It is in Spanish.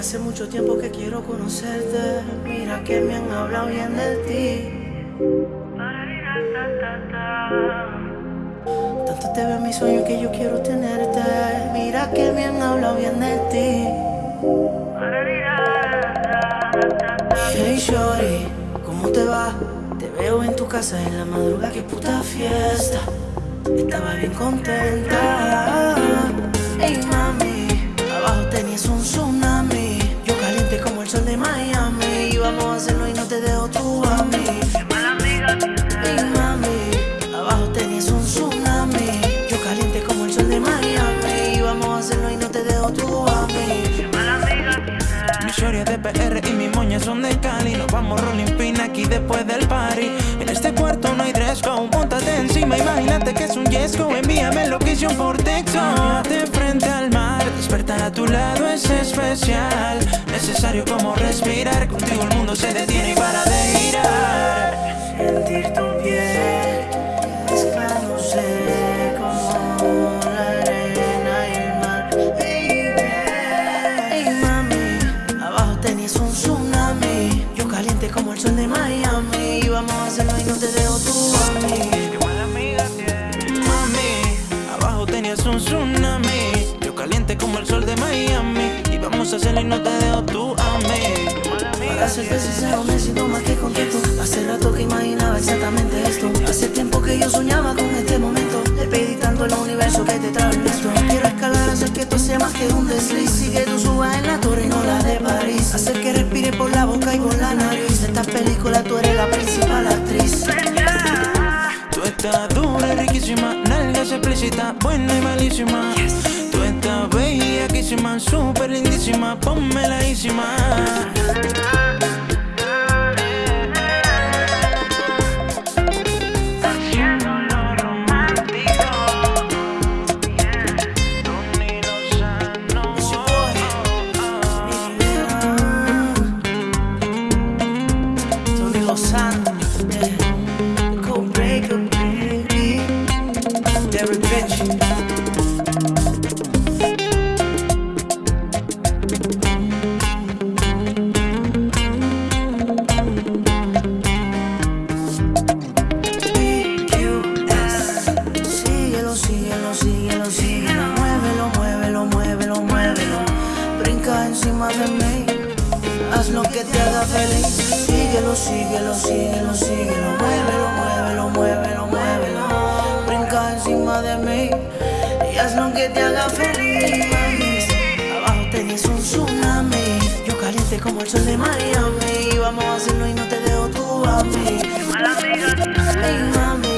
hace mucho tiempo que quiero conocerte. Mira que me han hablado bien de ti. Tanto te veo en mis sueños que yo quiero tenerte. Mira que me han hablado bien de ti. Hey Shorty, ¿cómo te va? Te veo en tu casa en la madrugada, qué puta fiesta. Estaba bien contenta. Mi de PR y mis moñas son de Cali. Nos vamos rolling pin aquí después del party. En este cuarto no hay dress code Móntate encima, imagínate que es un yesco Envíame location por texto. De frente al mar Despertar a tu lado es especial. Necesario como respirar Contigo el mundo se detiene y para de girar. Sentir tu un tsunami. Yo caliente como el sol de Miami. Y vamos a hacerlo y no te dejo tú a mí. Mami, abajo tenías un tsunami. Yo caliente como el sol de Miami. Y vamos a hacerlo y no te dejo tú a mí. Para serte sincero me siento más que contento. Hace rato que imaginaba exactamente esto. Hace tiempo que yo soñaba con este momento. Le pedí tanto al universo que te trajo esto Quiero escalar, hacer que esto sea más que un desliz. Y que tú subas en la torre y no la de París riquísima, nalgas explícita, buena y malísima. Tú estás bellaquísima, súper lindísima, ponme laísima. Mí. Haz lo que te haga feliz. Síguelo, síguelo, síguelo, síguelo. Muévelo, muévelo, muévelo, muévelo. Encima de mí. Y haz lo que te haga feliz. Abajo tenías un tsunami. Yo caliente como el sol de Miami. Vamos a hacerlo y no te dejo tú a mí. Ay, mami.